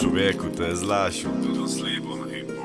Човеку, te je zlašil. Tudi on slepo.